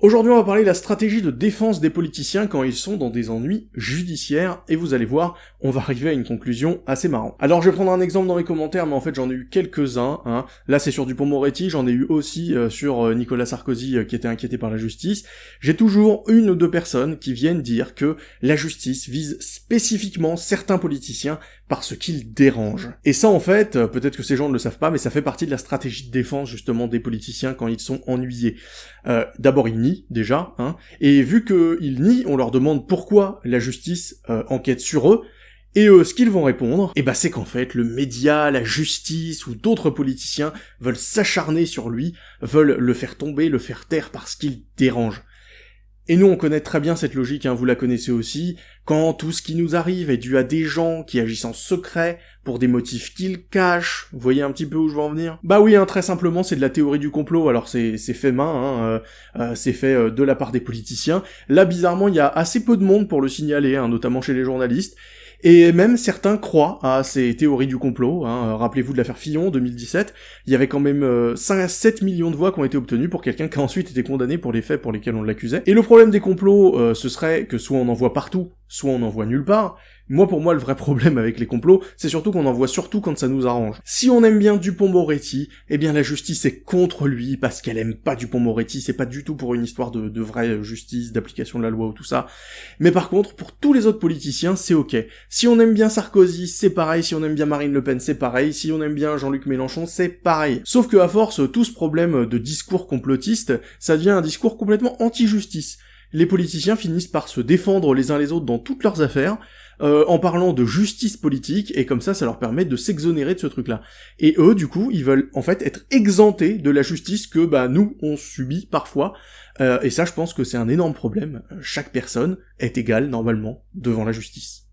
Aujourd'hui, on va parler de la stratégie de défense des politiciens quand ils sont dans des ennuis judiciaires, et vous allez voir, on va arriver à une conclusion assez marrante. Alors, je vais prendre un exemple dans les commentaires, mais en fait, j'en ai eu quelques-uns, hein. Là, c'est sur Dupont-Moretti, j'en ai eu aussi euh, sur euh, Nicolas Sarkozy euh, qui était inquiété par la justice. J'ai toujours une ou deux personnes qui viennent dire que la justice vise spécifiquement certains politiciens parce qu'ils dérangent. Et ça, en fait, peut-être que ces gens ne le savent pas, mais ça fait partie de la stratégie de défense, justement, des politiciens quand ils sont ennuyés. D'abord, ils déjà, hein, et vu qu'ils nient, on leur demande pourquoi la justice euh, enquête sur eux, et eux, ce qu'ils vont répondre, eh ben c'est qu'en fait, le média, la justice ou d'autres politiciens veulent s'acharner sur lui, veulent le faire tomber, le faire taire parce qu'il dérange. Et nous, on connaît très bien cette logique, hein, vous la connaissez aussi, quand tout ce qui nous arrive est dû à des gens qui agissent en secret, pour des motifs qu'ils cachent, vous voyez un petit peu où je veux en venir? Bah oui, hein, très simplement, c'est de la théorie du complot, alors c'est fait main, hein, euh, euh, c'est fait euh, de la part des politiciens. Là, bizarrement, il y a assez peu de monde pour le signaler, hein, notamment chez les journalistes, et même certains croient à ces théories du complot. Hein. Rappelez-vous de l'affaire Fillon 2017, il y avait quand même 5 à 7 millions de voix qui ont été obtenues pour quelqu'un qui a ensuite été condamné pour les faits pour lesquels on l'accusait. Et le problème des complots, ce serait que soit on en voit partout, soit on n'en voit nulle part. Moi, pour moi, le vrai problème avec les complots, c'est surtout qu'on en voit surtout quand ça nous arrange. Si on aime bien Dupont-Moretti, eh bien la justice est contre lui parce qu'elle aime pas Dupont-Moretti, c'est pas du tout pour une histoire de, de vraie justice, d'application de la loi ou tout ça. Mais par contre, pour tous les autres politiciens, c'est ok. Si on aime bien Sarkozy, c'est pareil, si on aime bien Marine Le Pen, c'est pareil, si on aime bien Jean-Luc Mélenchon, c'est pareil. Sauf que à force, tout ce problème de discours complotiste, ça devient un discours complètement anti-justice les politiciens finissent par se défendre les uns les autres dans toutes leurs affaires, euh, en parlant de justice politique, et comme ça, ça leur permet de s'exonérer de ce truc-là. Et eux, du coup, ils veulent en fait être exemptés de la justice que bah nous, on subit parfois, euh, et ça, je pense que c'est un énorme problème. Chaque personne est égale, normalement, devant la justice.